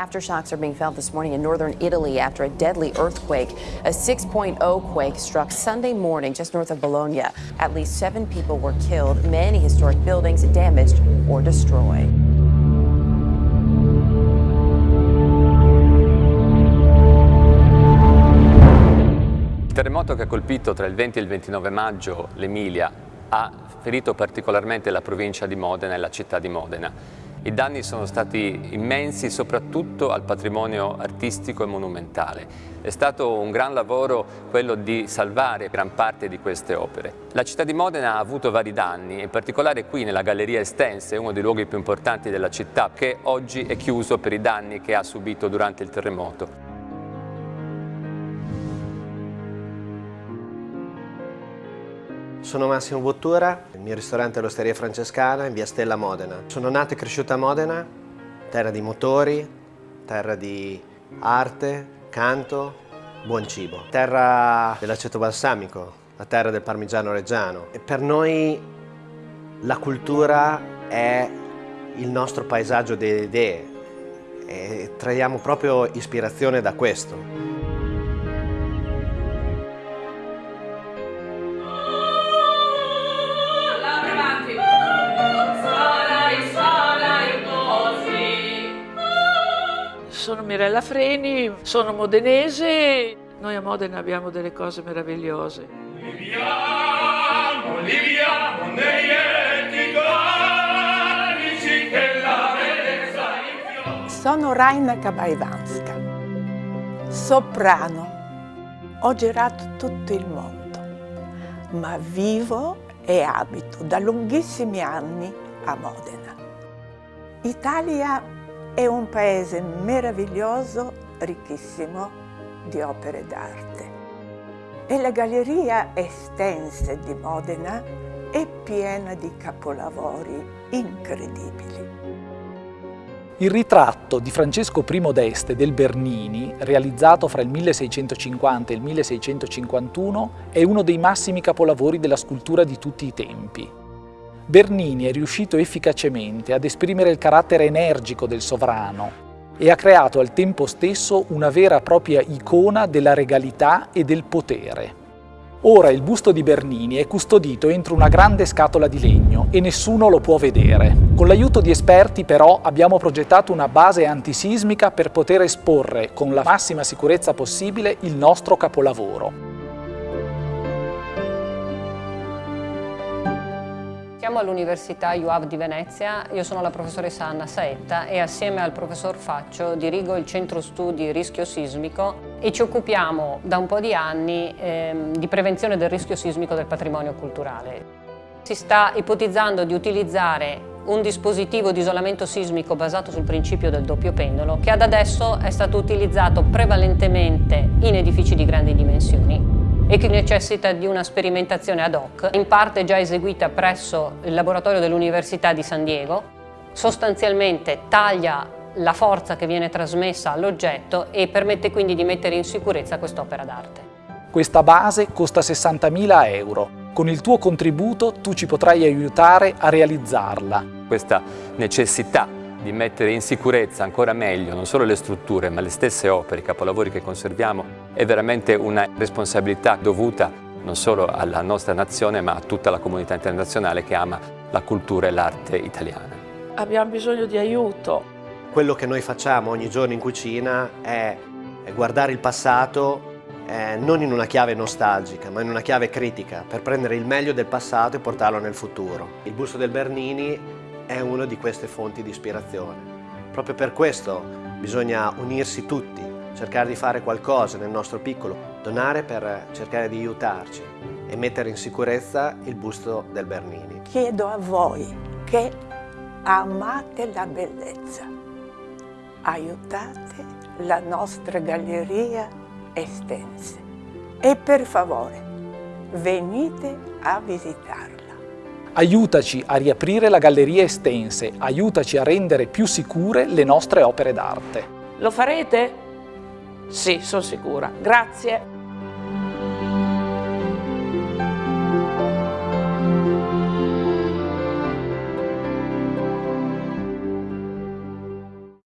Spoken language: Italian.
Aftershocks are being felt this morning in northern Italy after a deadly earthquake. A 6.0 quake struck Sunday morning just north of Bologna. At least seven people were killed, many historic buildings damaged or destroyed. Il terremoto che ha colpito tra il 20 e il 29 maggio l'Emilia ha ferito particolarmente la provincia di Modena e la città di Modena. I danni sono stati immensi soprattutto al patrimonio artistico e monumentale. È stato un gran lavoro quello di salvare gran parte di queste opere. La città di Modena ha avuto vari danni, in particolare qui nella Galleria Estense, uno dei luoghi più importanti della città, che oggi è chiuso per i danni che ha subito durante il terremoto. Sono Massimo Bottura, il mio ristorante è l'Osteria Francescana in via Stella Modena. Sono nato e cresciuto a Modena, terra di motori, terra di arte, canto, buon cibo. Terra dell'aceto balsamico, la terra del parmigiano reggiano. E per noi la cultura è il nostro paesaggio delle idee e traiamo proprio ispirazione da questo. Mirella Freni, sono modenese, noi a Modena abbiamo delle cose meravigliose. Viviamo, viviamo negli che la bellezza Sono Raina Kabaivanska, soprano. Ho girato tutto il mondo, ma vivo e abito da lunghissimi anni a Modena. Italia è un paese meraviglioso, ricchissimo di opere d'arte. E la Galleria Estense di Modena è piena di capolavori incredibili. Il ritratto di Francesco I d'Este del Bernini, realizzato fra il 1650 e il 1651, è uno dei massimi capolavori della scultura di tutti i tempi. Bernini è riuscito efficacemente ad esprimere il carattere energico del sovrano e ha creato al tempo stesso una vera e propria icona della regalità e del potere. Ora il busto di Bernini è custodito entro una grande scatola di legno e nessuno lo può vedere. Con l'aiuto di esperti però abbiamo progettato una base antisismica per poter esporre con la massima sicurezza possibile il nostro capolavoro. Siamo all'Università UAV di Venezia, io sono la professoressa Anna Saetta e assieme al professor Faccio dirigo il Centro Studi Rischio Sismico e ci occupiamo da un po' di anni ehm, di prevenzione del rischio sismico del patrimonio culturale. Si sta ipotizzando di utilizzare un dispositivo di isolamento sismico basato sul principio del doppio pendolo che ad adesso è stato utilizzato prevalentemente in edifici di grandi dimensioni e che necessita di una sperimentazione ad hoc, in parte già eseguita presso il laboratorio dell'Università di San Diego, sostanzialmente taglia la forza che viene trasmessa all'oggetto e permette quindi di mettere in sicurezza quest'opera d'arte. Questa base costa 60.000 euro. Con il tuo contributo tu ci potrai aiutare a realizzarla. Questa necessità di mettere in sicurezza ancora meglio non solo le strutture ma le stesse opere, i capolavori che conserviamo è veramente una responsabilità dovuta non solo alla nostra nazione ma a tutta la comunità internazionale che ama la cultura e l'arte italiana. Abbiamo bisogno di aiuto. Quello che noi facciamo ogni giorno in cucina è guardare il passato eh, non in una chiave nostalgica ma in una chiave critica per prendere il meglio del passato e portarlo nel futuro. Il busto del Bernini è una di queste fonti di ispirazione. Proprio per questo bisogna unirsi tutti, cercare di fare qualcosa nel nostro piccolo, donare per cercare di aiutarci e mettere in sicurezza il busto del Bernini. Chiedo a voi che amate la bellezza, aiutate la nostra galleria estense e per favore venite a visitarla. Aiutaci a riaprire la galleria estense, aiutaci a rendere più sicure le nostre opere d'arte. Lo farete? Sì, sono sicura. Grazie.